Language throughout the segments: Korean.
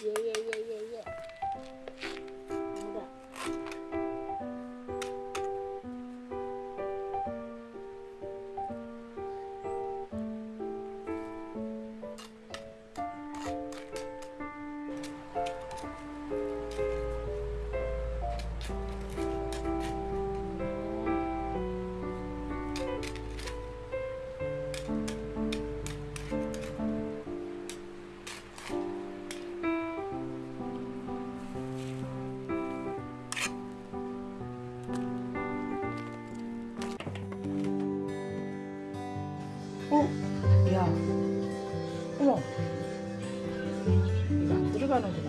Yeah, yeah. 어? 야. 어머. 이거 안 들어가는구나.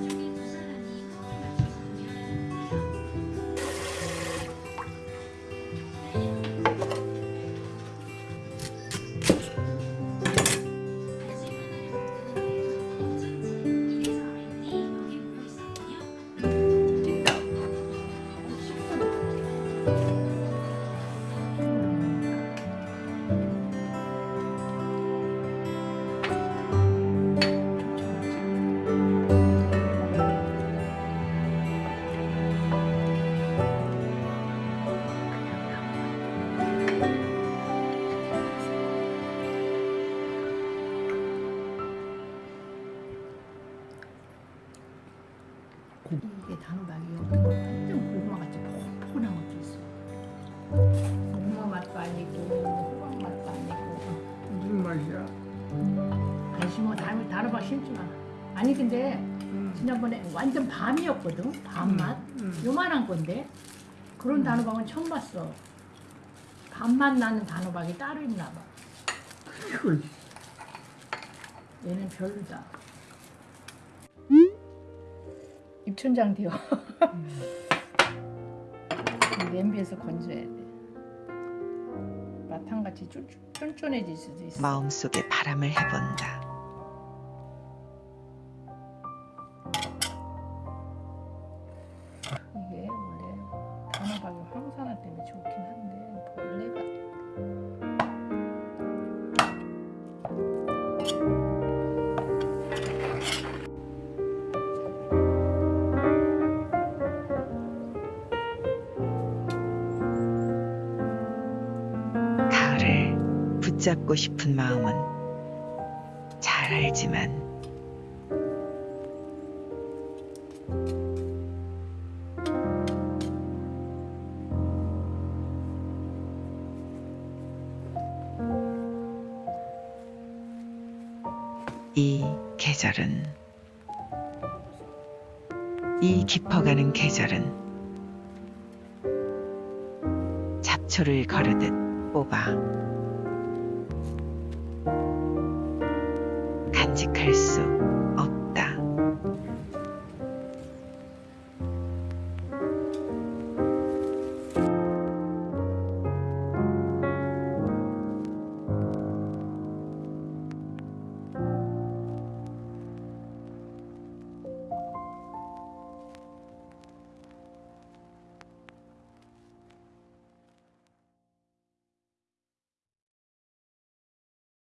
이게 단호박이 완전 고구마 같이 포근한 것도 있어. 고구마 맛도 아니고 호박 맛도 아니고. 무슨 맛이야? 아니 심어 단호 단호박 심지 마. 아니 근데 음. 지난번에 완전 밤이었거든. 밤맛. 음. 요만한 건데 그런 단호박은 처음 봤어. 밤맛 나는 단호박이 따로 있나 봐. 이거 얘는 별로다. 입천장 되어. 냄비에서 건져야 돼. 마탕같이 쫀- 쫀쫀해질 수도 있어. 마음속에 바람을 해본다. 이게 원래 단호박이 황산화 때문에 좋긴 한데 벌레가 붙잡고 싶은 마음은 잘 알지만 이 계절은 이 깊어가는 계절은 잡초를 거르듯 뽑아 간직할 수